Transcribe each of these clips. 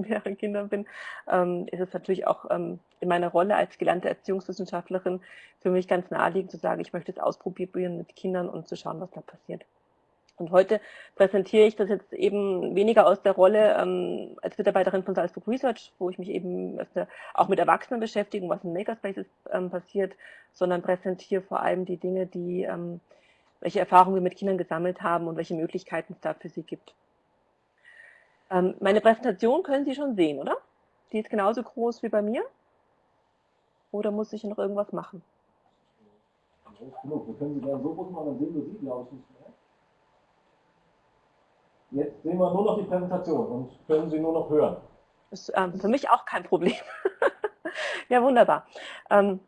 mehreren Kindern bin, ähm, ist es natürlich auch ähm, in meiner Rolle als gelernte Erziehungswissenschaftlerin für mich ganz naheliegend zu sagen, ich möchte es ausprobieren mit Kindern und zu schauen, was da passiert. Und heute präsentiere ich das jetzt eben weniger aus der Rolle ähm, als Mitarbeiterin von Salzburg Research, wo ich mich eben auch mit Erwachsenen beschäftige, was in Makerspaces ähm, passiert, sondern präsentiere vor allem die Dinge, die, ähm, welche Erfahrungen wir mit Kindern gesammelt haben und welche Möglichkeiten es da für sie gibt. Ähm, meine Präsentation können Sie schon sehen, oder? Die ist genauso groß wie bei mir? Oder muss ich noch irgendwas machen? Wir können Sie gerne so groß machen, dann sehen wir Sie, glaube ich, nicht mehr. Jetzt sehen wir nur noch die Präsentation und können Sie nur noch hören. Ist ähm, für mich auch kein Problem. ja, wunderbar. Ähm,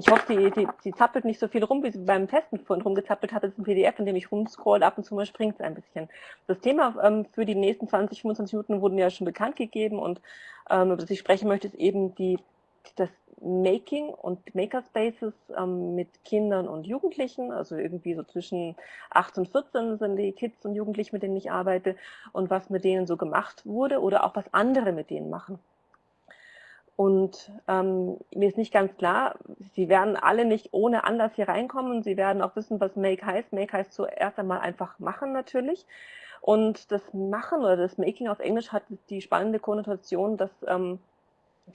ich hoffe, die, die, die, zappelt nicht so viel rum, wie sie beim Testen vorhin rumgezappelt hat. Das ist ein PDF, in dem ich rumscroll. Ab und zu mal springt es ein bisschen. Das Thema ähm, für die nächsten 20, 25 Minuten wurden ja schon bekannt gegeben und ähm, über das ich sprechen möchte, ist eben die, das Making und Makerspaces ähm, mit Kindern und Jugendlichen, also irgendwie so zwischen 8 und 14 sind die Kids und Jugendlichen, mit denen ich arbeite und was mit denen so gemacht wurde oder auch was andere mit denen machen. Und ähm, mir ist nicht ganz klar, Sie werden alle nicht ohne Anlass hier reinkommen. Sie werden auch wissen, was Make heißt. Make heißt zuerst einmal einfach machen natürlich. Und das Machen oder das Making auf Englisch hat die spannende Konnotation, dass ähm,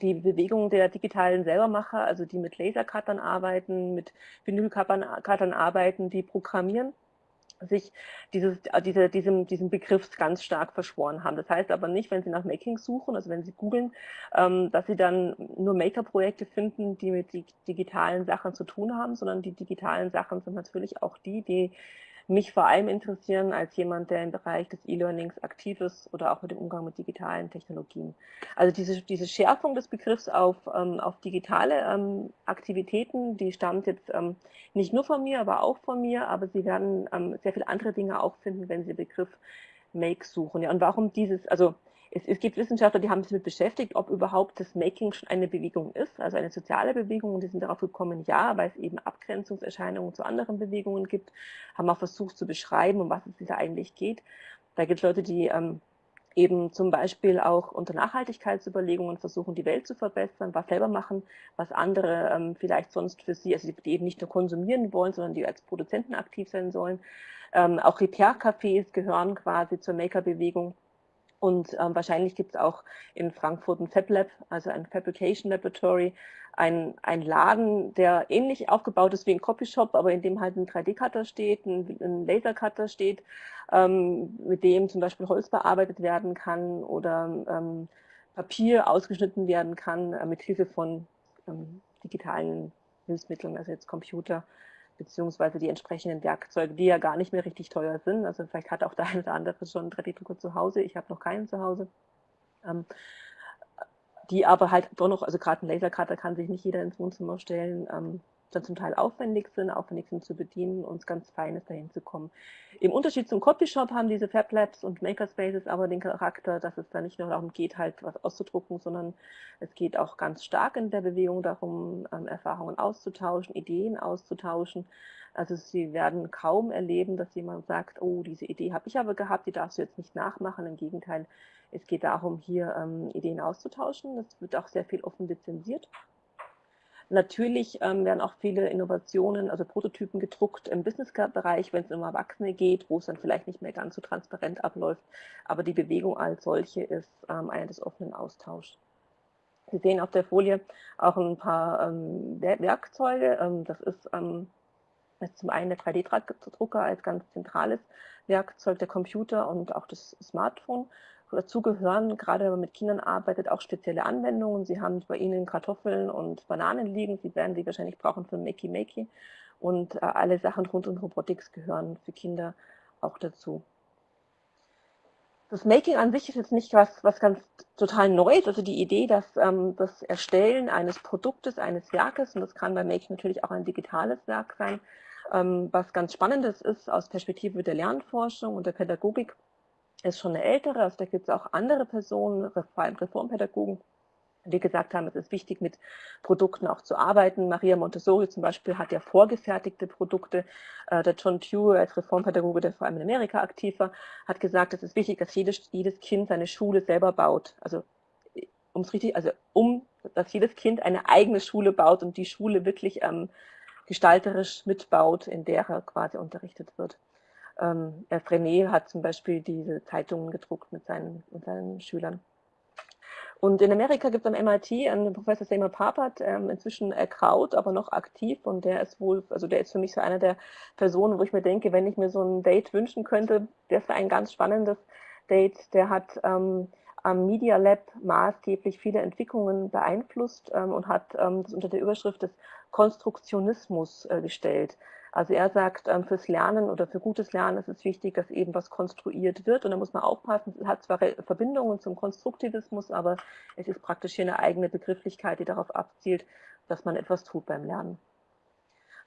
die Bewegung der digitalen Selbermacher, also die mit Lasercuttern arbeiten, mit Vinylcuttern arbeiten, die programmieren, sich dieses, diese, diesem, diesem Begriff ganz stark verschworen haben. Das heißt aber nicht, wenn Sie nach Making suchen, also wenn Sie googeln, ähm, dass Sie dann nur Maker-Projekte finden, die mit digitalen Sachen zu tun haben, sondern die digitalen Sachen sind natürlich auch die, die mich vor allem interessieren als jemand, der im Bereich des E-Learnings aktiv ist oder auch mit dem Umgang mit digitalen Technologien. Also diese, diese Schärfung des Begriffs auf, ähm, auf digitale ähm, Aktivitäten, die stammt jetzt ähm, nicht nur von mir, aber auch von mir, aber Sie werden ähm, sehr viele andere Dinge auch finden, wenn Sie den Begriff Make suchen. Ja, und warum dieses, also es, es, gibt Wissenschaftler, die haben sich damit beschäftigt, ob überhaupt das Making schon eine Bewegung ist, also eine soziale Bewegung. Und die sind darauf gekommen, ja, weil es eben Abgrenzungserscheinungen zu anderen Bewegungen gibt, haben auch versucht zu beschreiben, um was es da eigentlich geht. Da gibt es Leute, die ähm, eben zum Beispiel auch unter Nachhaltigkeitsüberlegungen versuchen, die Welt zu verbessern, was selber machen, was andere ähm, vielleicht sonst für sie, also die eben nicht nur konsumieren wollen, sondern die als Produzenten aktiv sein sollen. Ähm, auch Repair-Cafés gehören quasi zur Maker-Bewegung. Und ähm, wahrscheinlich gibt es auch in Frankfurt ein Fab Lab, also ein Fabrication Laboratory, ein, ein Laden, der ähnlich aufgebaut ist wie ein Copyshop, aber in dem halt ein 3D-Cutter steht, ein, ein Laser-Cutter steht, ähm, mit dem zum Beispiel Holz bearbeitet werden kann oder ähm, Papier ausgeschnitten werden kann äh, mit Hilfe von ähm, digitalen Hilfsmitteln, also jetzt Computer beziehungsweise die entsprechenden Werkzeuge, die ja gar nicht mehr richtig teuer sind. Also vielleicht hat auch der eine oder andere schon einen 3D-Drucker zu Hause, ich habe noch keinen zu Hause. Ähm, die aber halt doch noch, also gerade ein Lasercutter kann sich nicht jeder ins Wohnzimmer stellen, ähm, dann zum Teil aufwendig sind, aufwendig sind zu bedienen und ganz fein ist, dahin zu kommen. Im Unterschied zum Copyshop haben diese Fab Labs und Makerspaces aber den Charakter, dass es da nicht nur darum geht, halt was auszudrucken, sondern es geht auch ganz stark in der Bewegung darum, ähm, Erfahrungen auszutauschen, Ideen auszutauschen. Also sie werden kaum erleben, dass jemand sagt, oh, diese Idee habe ich aber gehabt, die darfst du jetzt nicht nachmachen. Im Gegenteil, es geht darum, hier ähm, Ideen auszutauschen. Es wird auch sehr viel offen lizenziert. Natürlich ähm, werden auch viele Innovationen, also Prototypen gedruckt im Business-Bereich, wenn es um Erwachsene geht, wo es dann vielleicht nicht mehr ganz so transparent abläuft. Aber die Bewegung als solche ist ähm, eine des offenen Austauschs. Sie sehen auf der Folie auch ein paar ähm, Werkzeuge. Ähm, das ist, ähm, ist zum einen der 3D-Drucker als ganz zentrales Werkzeug, der Computer und auch das Smartphone. Dazu gehören, gerade wenn man mit Kindern arbeitet, auch spezielle Anwendungen. Sie haben bei Ihnen Kartoffeln und Bananen liegen. Sie werden sie wahrscheinlich brauchen für Makey Makey. Und äh, alle Sachen rund um Robotics gehören für Kinder auch dazu. Das Making an sich ist jetzt nicht was, was ganz total Neues. Also die Idee, dass ähm, das Erstellen eines Produktes, eines Werkes, und das kann bei Making natürlich auch ein digitales Werk sein, ähm, was ganz Spannendes ist aus Perspektive der Lernforschung und der Pädagogik, ist schon eine ältere, also da gibt es auch andere Personen, vor allem Reformpädagogen, wir gesagt haben, es ist wichtig, mit Produkten auch zu arbeiten. Maria Montessori zum Beispiel hat ja vorgefertigte Produkte. Äh, der John Dewey als Reformpädagoge, der vor allem in Amerika aktiv war, hat gesagt, es ist wichtig, dass jedes, jedes Kind seine Schule selber baut. Also ums richtig, also um, dass jedes Kind eine eigene Schule baut und die Schule wirklich ähm, gestalterisch mitbaut, in der er quasi unterrichtet wird. Ähm, René hat zum Beispiel diese Zeitungen gedruckt mit seinen, mit seinen Schülern. Und in Amerika gibt es am MIT einen Professor Seymour Papert, ähm, inzwischen erkraut, aber noch aktiv. Und der ist wohl, also der ist für mich so einer der Personen, wo ich mir denke, wenn ich mir so ein Date wünschen könnte, das wäre ein ganz spannendes Date. Der hat ähm, am Media Lab maßgeblich viele Entwicklungen beeinflusst ähm, und hat ähm, das unter der Überschrift des Konstruktionismus äh, gestellt. Also er sagt, ähm, fürs Lernen oder für gutes Lernen ist es wichtig, dass eben was konstruiert wird und da muss man aufpassen, es hat zwar Verbindungen zum Konstruktivismus, aber es ist praktisch hier eine eigene Begrifflichkeit, die darauf abzielt, dass man etwas tut beim Lernen.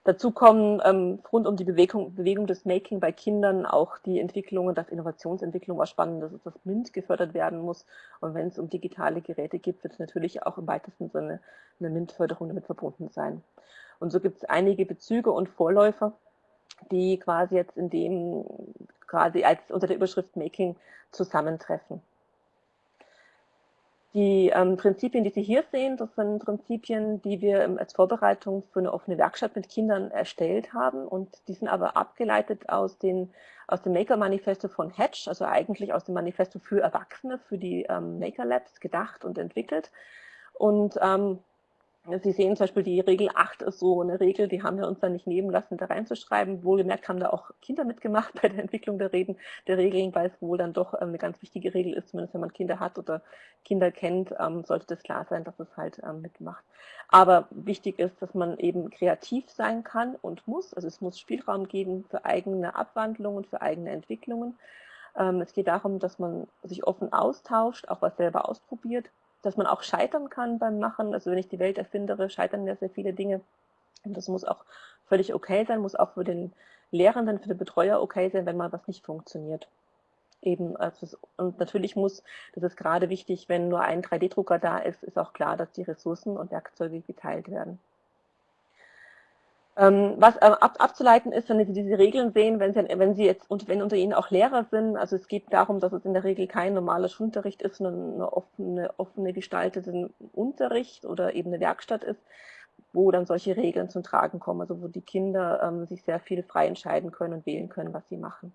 Dazu kommen ähm, rund um die Bewegung, Bewegung des Making bei Kindern auch die Entwicklungen, dass Innovationsentwicklung was Spannendes ist, dass MINT gefördert werden muss. Und wenn es um digitale Geräte geht, wird es natürlich auch im weitesten Sinne eine MINT-Förderung damit verbunden sein. Und so gibt es einige Bezüge und Vorläufer, die quasi jetzt in dem, quasi als unter der Überschrift Making zusammentreffen. Die ähm, Prinzipien, die Sie hier sehen, das sind Prinzipien, die wir ähm, als Vorbereitung für eine offene Werkstatt mit Kindern erstellt haben und die sind aber abgeleitet aus, den, aus dem Maker-Manifesto von Hatch, also eigentlich aus dem Manifesto für Erwachsene, für die ähm, Maker Labs gedacht und entwickelt. Und ähm, Sie sehen zum Beispiel, die Regel 8 ist so eine Regel, die haben wir uns dann nicht nehmen lassen, da reinzuschreiben. Wohlgemerkt haben da auch Kinder mitgemacht bei der Entwicklung der, Reden, der Regeln, weil es wohl dann doch ähm, eine ganz wichtige Regel ist, zumindest wenn man Kinder hat oder Kinder kennt, ähm, sollte das klar sein, dass es halt ähm, mitmacht. Aber wichtig ist, dass man eben kreativ sein kann und muss. Also es muss Spielraum geben für eigene Abwandlungen, für eigene Entwicklungen. Es geht darum, dass man sich offen austauscht, auch was selber ausprobiert dass man auch scheitern kann beim Machen. Also wenn ich die Welt erfindere, scheitern ja sehr viele Dinge. Und das muss auch völlig okay sein, muss auch für den Lehrenden, für den Betreuer okay sein, wenn mal was nicht funktioniert. Eben, also und natürlich muss, das ist gerade wichtig, wenn nur ein 3D-Drucker da ist, ist auch klar, dass die Ressourcen und Werkzeuge geteilt werden. Ähm, was äh, ab, abzuleiten ist, wenn Sie diese Regeln sehen, wenn Sie, wenn Sie jetzt und wenn unter Ihnen auch Lehrer sind, also es geht darum, dass es in der Regel kein normaler Schulunterricht ist, sondern eine offene, offene gestaltete Unterricht oder eben eine Werkstatt ist, wo dann solche Regeln zum Tragen kommen, also wo die Kinder ähm, sich sehr viel frei entscheiden können und wählen können, was sie machen.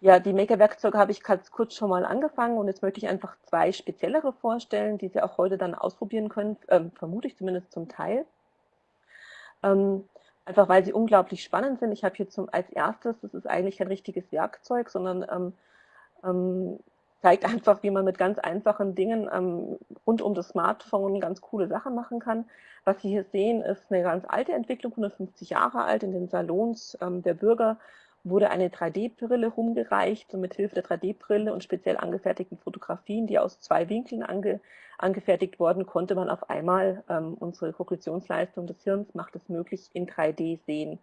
Ja, die Maker-Werkzeuge habe ich ganz kurz schon mal angefangen und jetzt möchte ich einfach zwei speziellere vorstellen, die Sie auch heute dann ausprobieren können, äh, vermute ich zumindest zum Teil. Ähm, einfach weil sie unglaublich spannend sind. Ich habe hier zum, als erstes, das ist eigentlich kein richtiges Werkzeug, sondern ähm, ähm, zeigt einfach, wie man mit ganz einfachen Dingen ähm, rund um das Smartphone ganz coole Sachen machen kann. Was Sie hier sehen, ist eine ganz alte Entwicklung, 150 Jahre alt, in den Salons ähm, der Bürger wurde eine 3D-Brille rumgereicht und mit Hilfe der 3D-Brille und speziell angefertigten Fotografien, die aus zwei Winkeln ange, angefertigt wurden, konnte man auf einmal ähm, unsere Kognitionsleistung des Hirns macht es möglich in 3D sehen.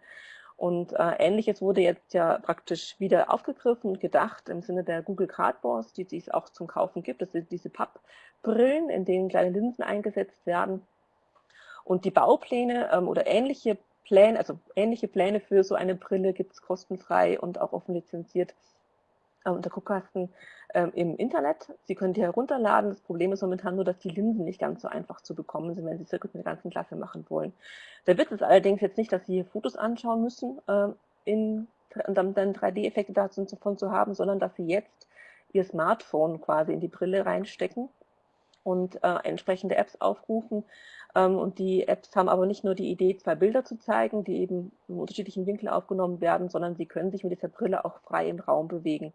Und äh, ähnliches wurde jetzt ja praktisch wieder aufgegriffen und gedacht im Sinne der Google Cardboards, die, die es auch zum Kaufen gibt. Das sind diese Pappbrillen, in denen kleine Linsen eingesetzt werden. Und die Baupläne ähm, oder ähnliche Pläne, also ähnliche Pläne für so eine Brille gibt es kostenfrei und auch offen lizenziert äh, unter Guckkasten äh, im Internet. Sie können die herunterladen. Das Problem ist momentan nur, dass die Linsen nicht ganz so einfach zu bekommen sind, wenn Sie Circuit mit der ganzen Klasse machen wollen. Der Witz ist allerdings jetzt nicht, dass Sie hier Fotos anschauen müssen, äh, in, und dann 3D-Effekte davon zu haben, sondern dass Sie jetzt Ihr Smartphone quasi in die Brille reinstecken und äh, entsprechende Apps aufrufen. Ähm, und die Apps haben aber nicht nur die Idee, zwei Bilder zu zeigen, die eben im unterschiedlichen Winkel aufgenommen werden, sondern sie können sich mit dieser Brille auch frei im Raum bewegen.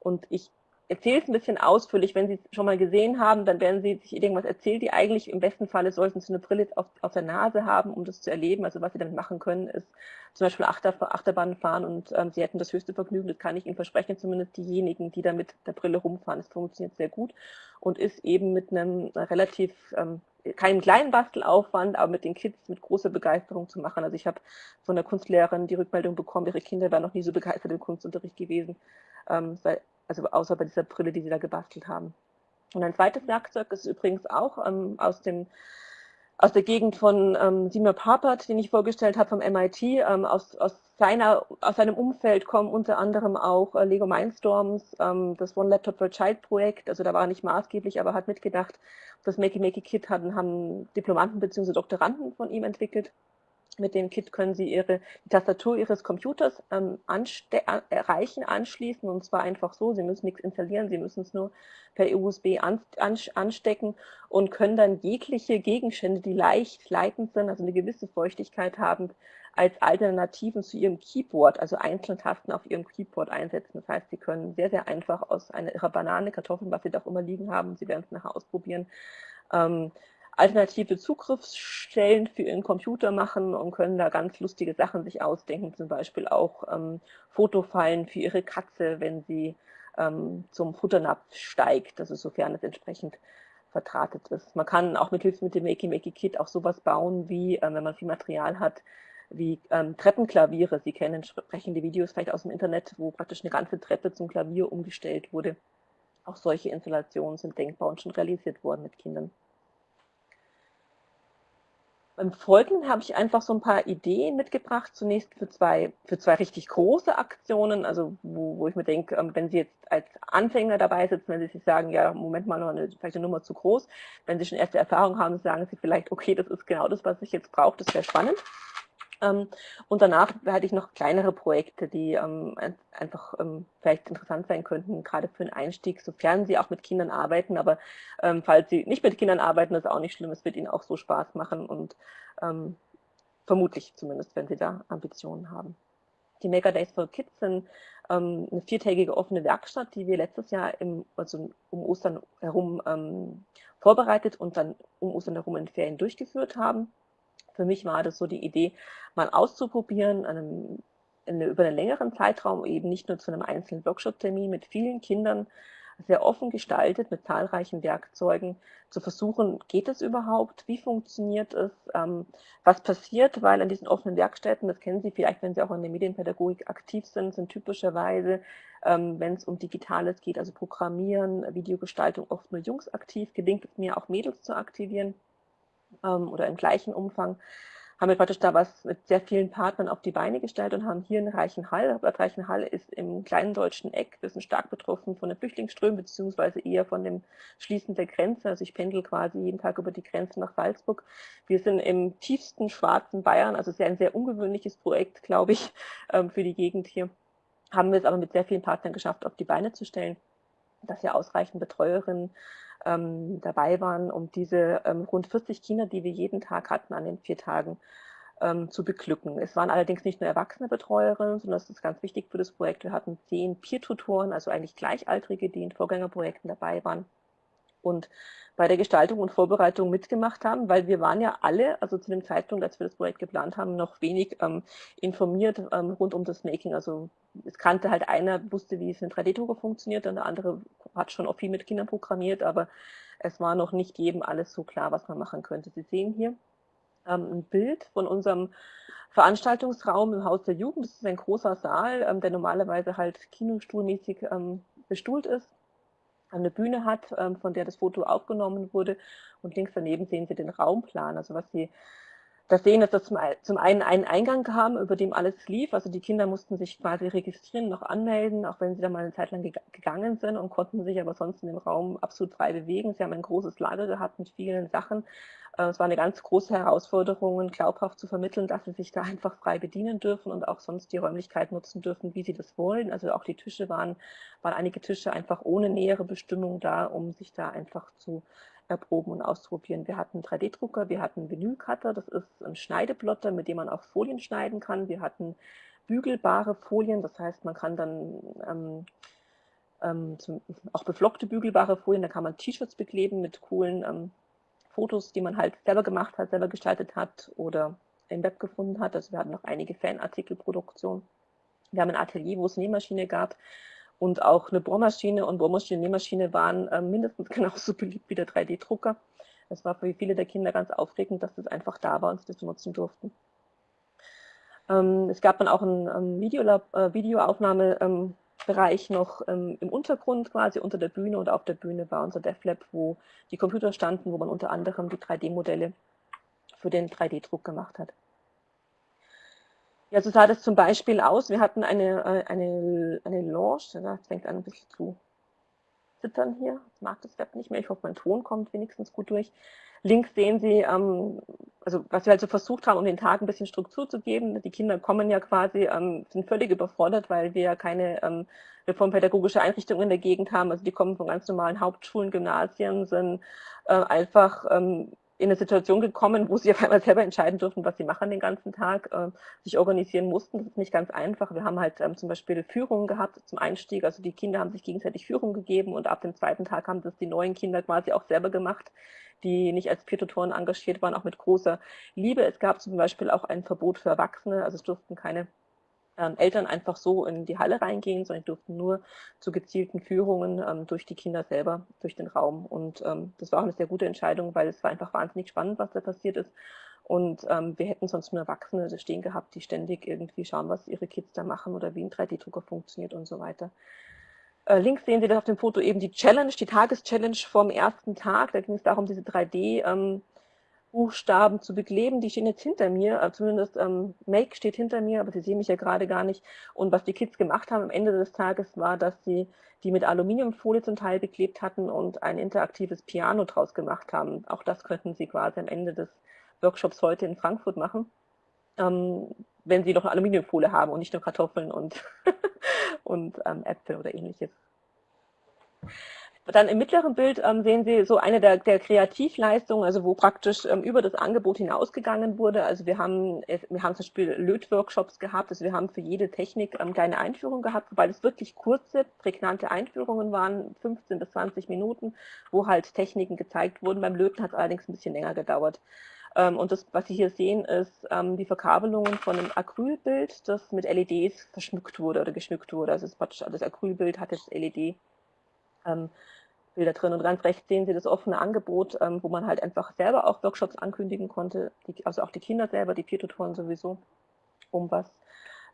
Und ich erzähle es ein bisschen ausführlich. Wenn Sie es schon mal gesehen haben, dann werden Sie sich irgendwas erzählt, die eigentlich im besten Falle sollten Sie eine Brille auf, auf der Nase haben, um das zu erleben. Also was Sie damit machen können, ist zum Beispiel Achter, Achterbahn fahren und ähm, Sie hätten das höchste Vergnügen, das kann ich Ihnen versprechen, zumindest diejenigen, die da mit der Brille rumfahren. Es funktioniert sehr gut und ist eben mit einem relativ, ähm, keinem kleinen Bastelaufwand, aber mit den Kids mit großer Begeisterung zu machen. Also ich habe von der Kunstlehrerin die Rückmeldung bekommen, ihre Kinder wären noch nie so begeistert im Kunstunterricht gewesen, ähm, also außer bei dieser Brille, die sie da gebastelt haben. Und ein zweites Werkzeug ist übrigens auch ähm, aus, dem, aus der Gegend von ähm, Seymour Papert, den ich vorgestellt habe vom MIT. Ähm, aus, aus, seiner, aus seinem Umfeld kommen unter anderem auch äh, Lego Mindstorms, ähm, das One Laptop for Child Projekt. Also da war er nicht maßgeblich, aber hat mitgedacht. Das Makey Makey Kit hatten, haben Diplomanten bzw. Doktoranden von ihm entwickelt. Mit dem Kit können Sie Ihre, die Tastatur Ihres Computers ähm, anste erreichen, anschließen und zwar einfach so. Sie müssen nichts installieren, Sie müssen es nur per USB an, an, anstecken und können dann jegliche Gegenstände, die leicht leitend sind, also eine gewisse Feuchtigkeit haben, als Alternativen zu Ihrem Keyboard, also einzelne Tasten auf Ihrem Keyboard einsetzen. Das heißt, Sie können sehr, sehr einfach aus einer Ihrer Banane, Kartoffeln, was Sie da auch immer liegen haben, Sie werden es nachher ausprobieren, ähm, alternative Zugriffsstellen für Ihren Computer machen und können da ganz lustige Sachen sich ausdenken, zum Beispiel auch ähm, Fotofallen für Ihre Katze, wenn sie ähm, zum Futternapf steigt, also sofern es entsprechend verdrahtet ist. Man kann auch mit Hilfe mit dem Makey Makey Kit auch sowas bauen, wie, äh, wenn man viel Material hat, wie ähm, Treppenklaviere. Sie kennen entsprechende Videos vielleicht aus dem Internet, wo praktisch eine ganze Treppe zum Klavier umgestellt wurde. Auch solche Installationen sind denkbar und schon realisiert worden mit Kindern. Beim Folgenden habe ich einfach so ein paar Ideen mitgebracht, zunächst für zwei, für zwei richtig große Aktionen, also wo, wo ich mir denke, ähm, wenn Sie jetzt als Anfänger dabei sitzen, wenn Sie sich sagen, ja, Moment mal, noch eine, vielleicht eine Nummer zu groß, wenn Sie schon erste Erfahrung haben, sagen Sie vielleicht, okay, das ist genau das, was ich jetzt brauche, das wäre spannend. Ähm, und danach hatte ich noch kleinere Projekte, die ähm, einfach ähm, vielleicht interessant sein könnten, gerade für den Einstieg, sofern Sie auch mit Kindern arbeiten. Aber falls Sie nicht mit Kindern arbeiten, ist auch nicht schlimm. Es wird Ihnen auch so Spaß machen und vermutlich zumindest, wenn Sie da Ambitionen haben. Die Maker Days for Kids sind ähm, eine viertägige offene Werkstatt, die wir letztes Jahr im, also um Ostern herum ähm, vorbereitet und dann um Ostern herum in Ferien durchgeführt haben. Für mich war das so die Idee, mal auszuprobieren, einem, eine, über einen längeren Zeitraum, eben nicht nur zu einem einzelnen Workshop-Termin mit vielen Kindern, sehr offen gestaltet, mit zahlreichen Werkzeugen, zu versuchen, geht es überhaupt, wie funktioniert es, ähm, was passiert, weil an diesen offenen Werkstätten, das kennen Sie vielleicht, wenn Sie auch in der Medienpädagogik aktiv sind, sind typischerweise, ähm, wenn es um Digitales geht, also Programmieren, Videogestaltung, oft nur Jungs aktiv, gelingt es mir auch Mädels zu aktivieren oder im gleichen Umfang, haben wir praktisch da was mit sehr vielen Partnern auf die Beine gestellt und haben hier in Reichenhall, Bad Reichenhall ist im kleinen deutschen Eck, wir sind stark betroffen von den Flüchtlingsströmen, beziehungsweise eher von dem Schließen der Grenze. Also ich pendel quasi jeden Tag über die Grenze nach Salzburg. Wir sind im tiefsten schwarzen Bayern, also sehr ein sehr ungewöhnliches Projekt, glaube ich, ähm, für die Gegend hier. Haben wir es aber mit sehr vielen Partnern geschafft, auf die Beine zu stellen, dass wir ausreichend Betreuerinnen ähm, dabei waren, um diese ähm, rund 40 Kinder, die wir jeden Tag hatten an den vier Tagen, ähm, zu beglücken. Es waren allerdings nicht nur erwachsene Betreuerinnen, sondern das ist ganz wichtig für das Projekt. Wir hatten zehn Peer-Tutoren, also eigentlich Gleichaltrige, die in Vorgängerprojekten dabei waren und bei der Gestaltung und Vorbereitung mitgemacht haben, weil wir waren ja alle, also zu dem Zeitpunkt, als wir das Projekt geplant haben, noch wenig ähm, informiert ähm, rund um das Making. Also es kannte halt einer, wusste, wie es in 3D-Drucker funktioniert und der andere hat schon auch viel mit Kindern programmiert, aber es war noch nicht jedem alles so klar, was man machen könnte. Sie sehen hier ähm, ein Bild von unserem Veranstaltungsraum im Haus der Jugend. Das ist ein großer Saal, ähm, der normalerweise halt kinostuhlmäßig ähm, bestuhlt ist eine Bühne hat, ähm, von der das Foto aufgenommen wurde. Und links daneben sehen Sie den Raumplan. Also was Sie da sehen, dass das zum einen einen Eingang kam, über dem alles lief. Also die Kinder mussten sich quasi registrieren, noch anmelden, auch wenn sie da mal eine Zeit lang gegangen sind und konnten sich aber sonst in dem Raum absolut frei bewegen. Sie haben ein großes Lager gehabt mit vielen Sachen. Äh, es war eine ganz große Herausforderung, glaubhaft zu vermitteln, dass sie sich da einfach frei bedienen dürfen und auch sonst die Räumlichkeit nutzen dürfen, wie sie das wollen. Also auch die Tische waren, waren einige Tische einfach ohne nähere Bestimmung da, um sich da einfach zu erproben und ausprobieren. Wir hatten 3D-Drucker, wir hatten Vinylcutter, das ist ein Schneideplotter, mit dem man auch Folien schneiden kann. Wir hatten bügelbare Folien, das heißt, man kann dann ähm, ähm, zum, auch beflockte bügelbare Folien, da kann man T-Shirts bekleben mit coolen ähm, Fotos, die man halt selber gemacht hat, selber gestaltet hat oder im Web gefunden hat. Also wir hatten noch einige Fanartikelproduktionen. Wir haben ein Atelier, wo es Nähmaschine gab und auch eine Bohrmaschine und Bohrmaschine und Nähmaschine waren äh, mindestens genauso beliebt wie der 3D-Drucker. Es war für viele der Kinder ganz aufregend, dass das einfach da war und sie das benutzen durften. Ähm, es gab dann auch eine ähm, Videolab, äh, Videoaufnahme ähm, noch im Untergrund quasi unter der Bühne und auf der Bühne war unser DevLab, wo die Computer standen, wo man unter anderem die 3D-Modelle für den 3D-Druck gemacht hat. Ja, so sah das zum Beispiel aus. Wir hatten eine, äh, eine, eine Lounge, das fängt an ein bisschen zu zittern hier. Ich mag das Web nicht mehr. Ich hoffe, mein Ton kommt wenigstens gut durch. Links sehen Sie, ähm, also was wir halt so versucht haben, um den Tag ein bisschen Struktur zu geben. Die Kinder kommen ja quasi, ähm, sind völlig überfordert, weil wir ja keine ähm, reformpädagogische Einrichtung in der Gegend haben. Also die kommen von ganz normalen Hauptschulen, Gymnasien, sind äh, einfach ähm, in eine Situation gekommen, wo sie auf einmal selber entscheiden durften, was sie machen den ganzen Tag, äh, sich organisieren mussten. Das ist nicht ganz einfach. Wir haben halt ähm, zum Beispiel Führungen gehabt zum Einstieg. Also die Kinder haben sich gegenseitig Führung gegeben und ab dem zweiten Tag haben das die neuen Kinder quasi auch selber gemacht, die nicht als Peer-Tutoren engagiert waren, auch mit großer Liebe. Es gab zum Beispiel auch ein Verbot für Erwachsene, also es durften keine ähm, Eltern einfach so in die Halle reingehen, sondern durften nur zu gezielten Führungen ähm, durch die Kinder selber, durch den Raum. Und ähm, das war auch eine sehr gute Entscheidung, weil es war einfach wahnsinnig spannend, was da passiert ist. Und ähm, wir hätten sonst nur Erwachsene stehen gehabt, die ständig irgendwie schauen, was ihre Kids da machen oder wie ein 3D-Drucker funktioniert und so weiter. Äh, links sehen Sie das auf dem Foto eben die Challenge, die Tageschallenge vom ersten Tag. Da ging es darum, diese 3D- ähm, Buchstaben zu bekleben. Die stehen jetzt hinter mir, äh, zumindest ähm, Make steht hinter mir, aber Sie sehen mich ja gerade gar nicht. Und was die Kids gemacht haben am Ende des Tages war, dass sie die mit Aluminiumfolie zum Teil beklebt hatten und ein interaktives Piano draus gemacht haben. Auch das könnten Sie quasi am Ende des Workshops heute in Frankfurt machen, ähm, wenn Sie noch Aluminiumfolie haben und nicht nur Kartoffeln und, und ähm, Äpfel oder ähnliches. Dann im mittleren Bild ähm, sehen Sie so eine der, der Kreativleistungen, also wo praktisch ähm, über das Angebot hinausgegangen wurde. Also wir haben, wir haben zum Beispiel Lötworkshops gehabt, also wir haben für jede Technik ähm, kleine Einführungen gehabt, wobei das wirklich kurze, prägnante Einführungen waren, 15 bis 20 Minuten, wo halt Techniken gezeigt wurden. Beim Löten hat es allerdings ein bisschen länger gedauert. Ähm, und das, was Sie hier sehen, ist ähm, die Verkabelungen von einem Acrylbild, das mit LEDs verschmückt wurde oder geschmückt wurde. Also das, das Acrylbild hat jetzt LED ähm, Bilder drin. Und ganz rechts sehen Sie das offene Angebot, ähm, wo man halt einfach selber auch Workshops ankündigen konnte, die, also auch die Kinder selber, die Peer-Tutoren sowieso, um was,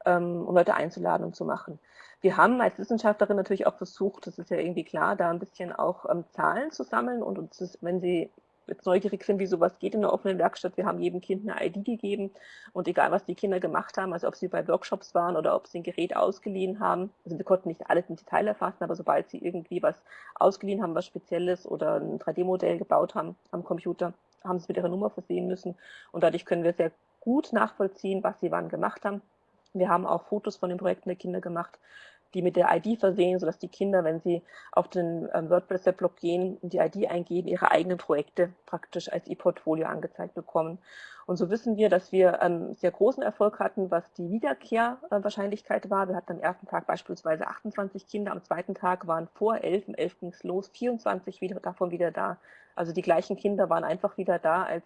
ähm, um Leute einzuladen und zu machen. Wir haben als Wissenschaftlerin natürlich auch versucht, das ist ja irgendwie klar, da ein bisschen auch ähm, Zahlen zu sammeln und uns, ist, wenn Sie jetzt neugierig sind, wie sowas geht in der offenen Werkstatt. Wir haben jedem Kind eine ID gegeben und egal, was die Kinder gemacht haben, also ob sie bei Workshops waren oder ob sie ein Gerät ausgeliehen haben, also wir konnten nicht alles im Detail erfassen, aber sobald sie irgendwie was ausgeliehen haben, was Spezielles oder ein 3D-Modell gebaut haben am Computer, haben sie mit ihrer Nummer versehen müssen und dadurch können wir sehr gut nachvollziehen, was sie wann gemacht haben. Wir haben auch Fotos von den Projekten der Kinder gemacht, die mit der ID versehen, sodass die Kinder, wenn sie auf den ähm, WordPress-Blog gehen und die ID eingeben, ihre eigenen Projekte praktisch als E-Portfolio angezeigt bekommen. Und so wissen wir, dass wir ähm, sehr großen Erfolg hatten, was die Wiederkehrwahrscheinlichkeit war. Wir hatten am ersten Tag beispielsweise 28 Kinder, am zweiten Tag waren vor 11, um 11 ging es los, 24 wieder, davon wieder da. Also die gleichen Kinder waren einfach wieder da, als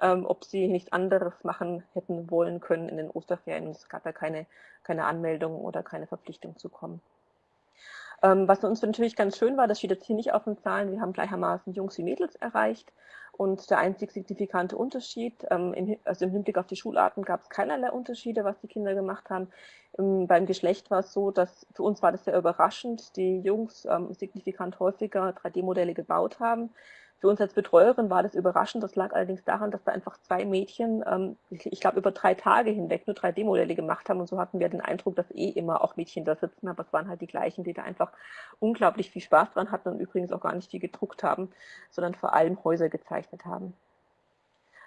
ähm, ob sie nichts anderes machen hätten wollen können in den Osterferien. Es gab ja keine, keine Anmeldung oder keine Verpflichtung zu kommen. Ähm, was uns natürlich ganz schön war, das steht jetzt hier nicht auf den Zahlen, wir haben gleichermaßen Jungs wie Mädels erreicht. Und der einzig signifikante Unterschied, ähm, im, also im Hinblick auf die Schularten gab es keinerlei Unterschiede, was die Kinder gemacht haben. Ähm, beim Geschlecht war es so, dass für uns war das sehr überraschend, die Jungs ähm, signifikant häufiger 3D-Modelle gebaut haben. Für uns als Betreuerin war das überraschend. Das lag allerdings daran, dass da einfach zwei Mädchen, ähm, ich, ich glaube, über drei Tage hinweg nur 3D-Modelle gemacht haben. Und so hatten wir den Eindruck, dass eh immer auch Mädchen da sitzen. Aber es waren halt die gleichen, die da einfach unglaublich viel Spaß dran hatten und übrigens auch gar nicht viel gedruckt haben, sondern vor allem Häuser gezeichnet haben.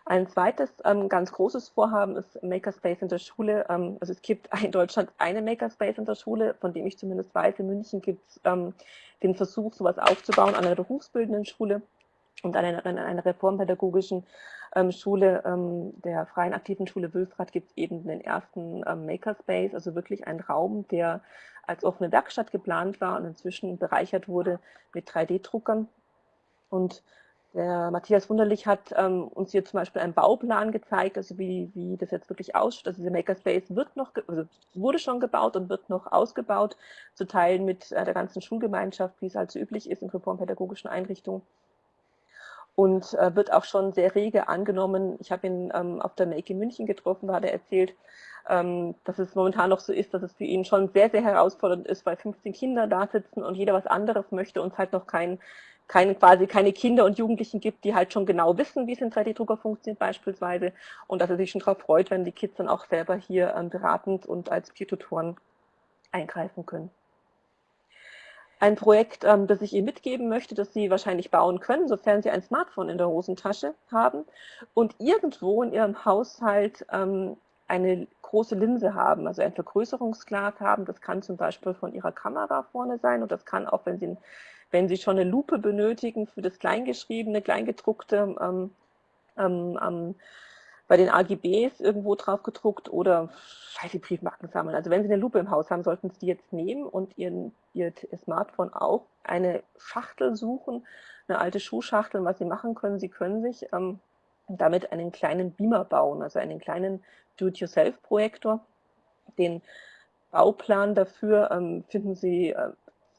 Ein zweites ähm, ganz großes Vorhaben ist Makerspace in der Schule. Ähm, also es gibt in Deutschland eine Makerspace in der Schule, von dem ich zumindest weiß. In München gibt es ähm, den Versuch, sowas aufzubauen an einer berufsbildenden Schule und an einer, an einer reformpädagogischen ähm, Schule, ähm, der Freien Aktiven Schule Wülfrath, gibt es eben den ersten ähm, Makerspace, also wirklich ein Raum, der als offene Werkstatt geplant war und inzwischen bereichert wurde mit 3D-Druckern. Und der Matthias Wunderlich hat ähm, uns hier zum Beispiel einen Bauplan gezeigt, also wie, wie das jetzt wirklich ausschaut. Also dieser Makerspace wird noch, also wurde schon gebaut und wird noch ausgebaut, zu teilen mit äh, der ganzen Schulgemeinschaft, wie es halt so üblich ist in reformpädagogischen Einrichtungen. Und äh, wird auch schon sehr rege angenommen. Ich habe ihn ähm, auf der Make in München getroffen, da hat er erzählt, ähm, dass es momentan noch so ist, dass es für ihn schon sehr, sehr herausfordernd ist, weil 15 Kinder da sitzen und jeder was anderes möchte und es halt noch kein, keine, quasi keine Kinder und Jugendlichen gibt, die halt schon genau wissen, wie es in 3D-Drucker funktioniert beispielsweise und dass er sich schon darauf freut, wenn die Kids dann auch selber hier ähm, beratend und als Peer-Tutoren eingreifen können ein Projekt, ähm, das ich Ihnen mitgeben möchte, das Sie wahrscheinlich bauen können, sofern Sie ein Smartphone in der Hosentasche haben und irgendwo in Ihrem Haushalt ähm, eine große Linse haben, also ein Vergrößerungsglas haben. Das kann zum Beispiel von Ihrer Kamera vorne sein und das kann auch, wenn Sie, wenn Sie schon eine Lupe benötigen für das Kleingeschriebene, Kleingedruckte, ähm, ähm, bei den AGBs irgendwo drauf gedruckt oder Sie Briefmarken sammeln. Also wenn Sie eine Lupe im Haus haben, sollten Sie die jetzt nehmen und Ihren, Ihr Smartphone auch eine Schachtel suchen, eine alte Schuhschachtel. Was Sie machen können, Sie können sich ähm, damit einen kleinen Beamer bauen, also einen kleinen Do-it-yourself-Projektor. Den Bauplan dafür ähm, finden Sie äh,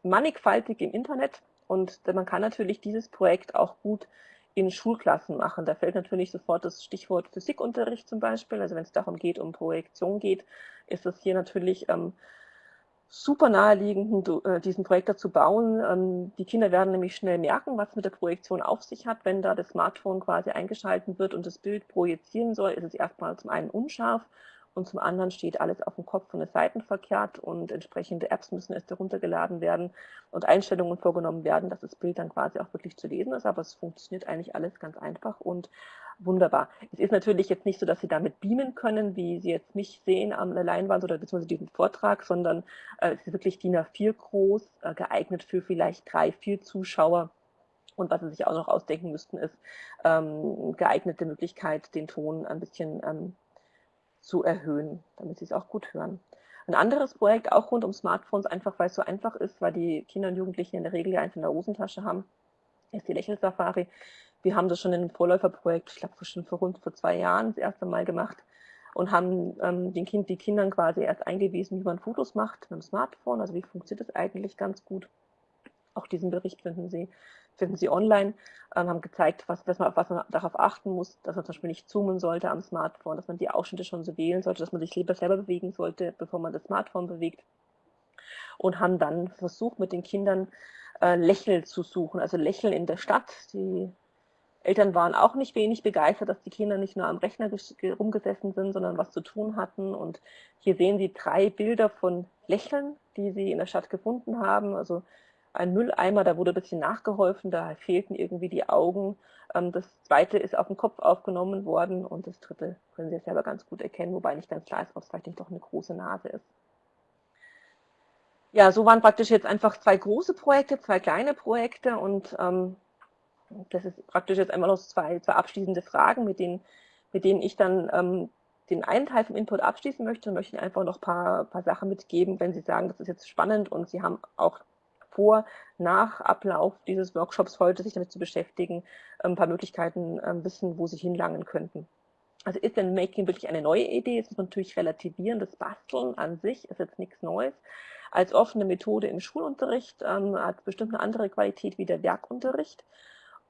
mannigfaltig im Internet und man kann natürlich dieses Projekt auch gut in Schulklassen machen. Da fällt natürlich sofort das Stichwort Physikunterricht zum Beispiel. Also wenn es darum geht, um Projektion geht, ist es hier natürlich ähm, super naheliegend, äh, diesen Projektor zu bauen. Ähm, die Kinder werden nämlich schnell merken, was mit der Projektion auf sich hat. Wenn da das Smartphone quasi eingeschaltet wird und das Bild projizieren soll, ist es erstmal zum einen unscharf und zum anderen steht alles auf dem Kopf und ist seitenverkehrt und entsprechende Apps müssen erst heruntergeladen werden und Einstellungen vorgenommen werden, dass das Bild dann quasi auch wirklich zu lesen ist, aber es funktioniert eigentlich alles ganz einfach und wunderbar. Es ist natürlich jetzt nicht so, dass Sie damit beamen können, wie Sie jetzt mich sehen der Leinwand oder beziehungsweise diesen Vortrag, sondern äh, es ist wirklich DIN A4 groß, äh, geeignet für vielleicht drei, vier Zuschauer. Und was Sie sich auch noch ausdenken müssten, ist ähm, geeignete Möglichkeit, den Ton ein bisschen ähm, zu erhöhen, damit sie es auch gut hören. Ein anderes Projekt, auch rund um Smartphones, einfach weil es so einfach ist, weil die Kinder und Jugendlichen in der Regel ja eins in der Hosentasche haben, ist die Lächelsafari. Wir haben das schon in einem Vorläuferprojekt, ich glaube schon vor rund vor zwei Jahren das erste Mal gemacht und haben ähm, den kind, die Kindern quasi erst eingewiesen, wie man Fotos macht mit dem Smartphone, also wie funktioniert das eigentlich ganz gut. Auch diesen Bericht finden Sie finden Sie online, ähm, haben gezeigt, was, was, man, was man darauf achten muss, dass man zum Beispiel nicht zoomen sollte am Smartphone, dass man die Ausschnitte schon so wählen sollte, dass man sich lieber selber bewegen sollte, bevor man das Smartphone bewegt. Und haben dann versucht, mit den Kindern äh, Lächeln zu suchen, also Lächeln in der Stadt. Die Eltern waren auch nicht wenig begeistert, dass die Kinder nicht nur am Rechner rumgesessen sind, sondern was zu tun hatten. Und hier sehen Sie drei Bilder von Lächeln, die sie in der Stadt gefunden haben. Also ein Mülleimer, da wurde ein bisschen nachgeholfen, da fehlten irgendwie die Augen. Ähm, das zweite ist auf den Kopf aufgenommen worden und das dritte können Sie selber ganz gut erkennen, wobei nicht ganz klar ist, ob es vielleicht nicht doch eine große Nase ist. Ja, so waren praktisch jetzt einfach zwei große Projekte, zwei kleine Projekte und ähm, das ist praktisch jetzt einmal noch zwei, zwei abschließende Fragen, mit denen, mit denen ich dann ähm, den einen Teil vom Input abschließen möchte und möchte Ihnen einfach noch ein paar, paar Sachen mitgeben, wenn Sie sagen, das ist jetzt spannend und Sie haben auch vor, nach Ablauf dieses Workshops heute sich damit zu beschäftigen, ein paar Möglichkeiten ähm, wissen, wo sie hinlangen könnten. Also ist denn Making wirklich eine neue Idee? Muss man natürlich relativieren. Das Basteln an sich ist jetzt nichts Neues. Als offene Methode im Schulunterricht ähm, hat bestimmt eine andere Qualität wie der Werkunterricht.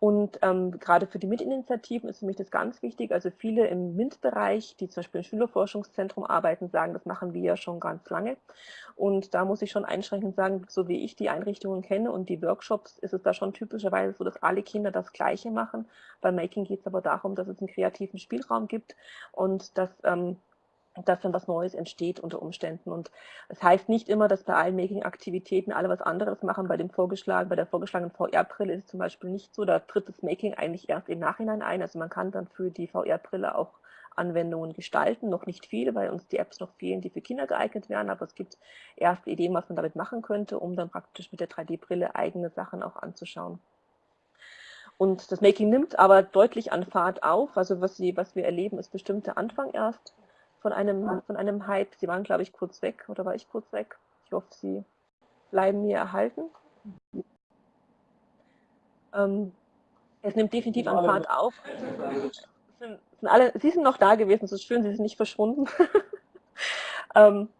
Und ähm, gerade für die MINT-Initiativen ist für mich das ganz wichtig. Also viele im MINT-Bereich, die zum Beispiel im Schülerforschungszentrum arbeiten, sagen, das machen wir ja schon ganz lange. Und da muss ich schon einschränkend sagen, so wie ich die Einrichtungen kenne und die Workshops, ist es da schon typischerweise so, dass alle Kinder das Gleiche machen. Bei Making geht es aber darum, dass es einen kreativen Spielraum gibt und dass ähm, dass dann was Neues entsteht unter Umständen. Und das heißt nicht immer, dass bei allen Making-Aktivitäten alle was anderes machen. Bei dem vorgeschlagen, bei der vorgeschlagenen VR-Brille ist es zum Beispiel nicht so. Da tritt das Making eigentlich erst im Nachhinein ein. Also man kann dann für die VR-Brille auch Anwendungen gestalten. Noch nicht viele, weil uns die Apps noch fehlen, die für Kinder geeignet wären. Aber es gibt erste Ideen, was man damit machen könnte, um dann praktisch mit der 3D-Brille eigene Sachen auch anzuschauen. Und das Making nimmt aber deutlich an Fahrt auf. Also was, sie, was wir erleben, ist bestimmt der Anfang erst von einem, von einem Hype. Sie waren, glaube ich, kurz weg oder war ich kurz weg? Ich hoffe, Sie bleiben mir erhalten. Ähm, es nimmt definitiv an Fahrt auf. Sind, sind alle, Sie sind noch da gewesen, so schön, Sie sind nicht verschwunden. ähm,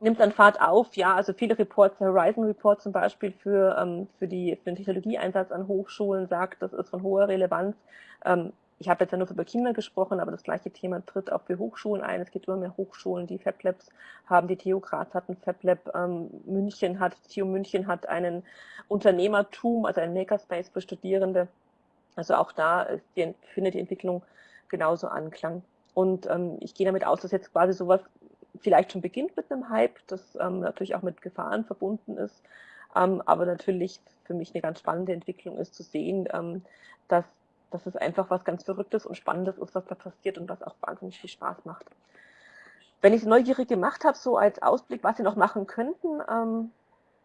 nimmt an Fahrt auf, ja, also viele Reports, der Horizon Report zum Beispiel für, ähm, für, die, für den Technologieeinsatz an Hochschulen sagt, das ist von hoher Relevanz. Ähm, ich habe jetzt ja nur über Kinder gesprochen, aber das gleiche Thema tritt auch für Hochschulen ein. Es gibt immer mehr Hochschulen, die FabLabs haben. Die TU Graz hat ein FabLab, ähm, München hat, TU München hat einen Unternehmertum, also ein Makerspace für Studierende. Also auch da die, findet die Entwicklung genauso Anklang. Und ähm, ich gehe damit aus, dass jetzt quasi sowas vielleicht schon beginnt mit einem Hype, das ähm, natürlich auch mit Gefahren verbunden ist, ähm, aber natürlich für mich eine ganz spannende Entwicklung ist zu sehen, ähm, dass, dass es einfach was ganz Verrücktes und Spannendes ist, was da passiert und was auch wahnsinnig viel Spaß macht. Wenn ich es neugierig gemacht habe, so als Ausblick, was Sie noch machen könnten, ähm,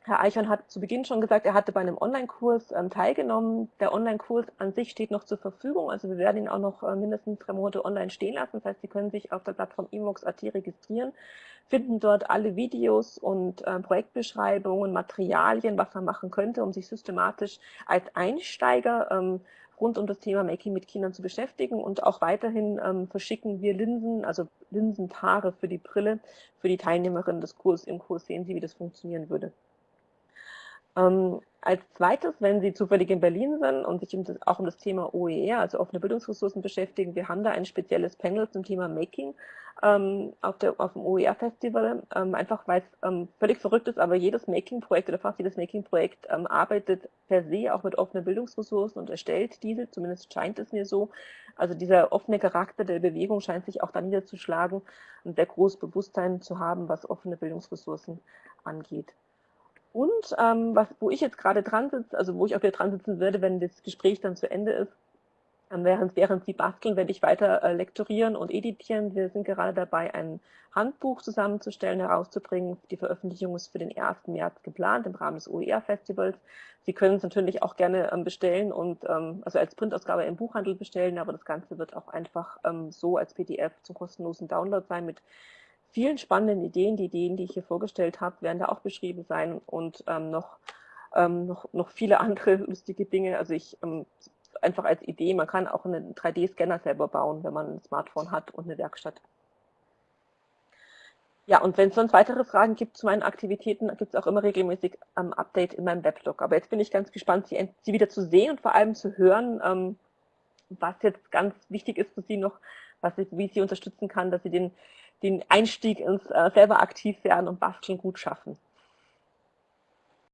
Herr Eichhorn hat zu Beginn schon gesagt, er hatte bei einem Online-Kurs ähm, teilgenommen. Der Online-Kurs an sich steht noch zur Verfügung. Also wir werden ihn auch noch äh, mindestens drei Monate online stehen lassen. Das heißt, Sie können sich auf der Plattform imox.at registrieren, finden dort alle Videos und äh, Projektbeschreibungen, Materialien, was man machen könnte, um sich systematisch als Einsteiger ähm, rund um das Thema Making mit Kindern zu beschäftigen. Und auch weiterhin ähm, verschicken wir Linsen, also Linsenpaare für die Brille, für die Teilnehmerinnen des Kurses. Im Kurs sehen Sie, wie das funktionieren würde. Ähm, als zweites, wenn Sie zufällig in Berlin sind und sich auch um das Thema OER, also offene Bildungsressourcen beschäftigen, wir haben da ein spezielles Panel zum Thema Making ähm, auf, der, auf dem OER-Festival, ähm, einfach weil es ähm, völlig verrückt ist, aber jedes Making-Projekt oder fast jedes Making-Projekt ähm, arbeitet per se auch mit offenen Bildungsressourcen und erstellt diese, zumindest scheint es mir so. Also dieser offene Charakter der Bewegung scheint sich auch da niederzuschlagen und sehr großes Bewusstsein zu haben, was offene Bildungsressourcen angeht. Und ähm, was, wo ich jetzt gerade dran sitze, also wo ich auch wieder dran sitzen werde, wenn das Gespräch dann zu Ende ist, ähm, während, während Sie basteln, werde ich weiter äh, lektorieren und editieren. Wir sind gerade dabei, ein Handbuch zusammenzustellen, herauszubringen. Die Veröffentlichung ist für den 1. März geplant im Rahmen des OER-Festivals. Sie können es natürlich auch gerne ähm, bestellen und ähm, also als Printausgabe im Buchhandel bestellen, aber das Ganze wird auch einfach ähm, so als PDF zum kostenlosen Download sein mit vielen spannenden Ideen. Die Ideen, die ich hier vorgestellt habe, werden da auch beschrieben sein und ähm, noch, ähm, noch, noch viele andere lustige Dinge. Also ich ähm, einfach als Idee, man kann auch einen 3D-Scanner selber bauen, wenn man ein Smartphone hat und eine Werkstatt. Ja, und wenn es sonst weitere Fragen gibt zu meinen Aktivitäten, gibt es auch immer regelmäßig ähm, Update in meinem Weblog. Aber jetzt bin ich ganz gespannt, Sie, Sie wieder zu sehen und vor allem zu hören, ähm, was jetzt ganz wichtig ist für Sie noch, was ich, wie ich Sie unterstützen kann, dass Sie den den Einstieg ins äh, selber aktiv werden und basteln gut schaffen.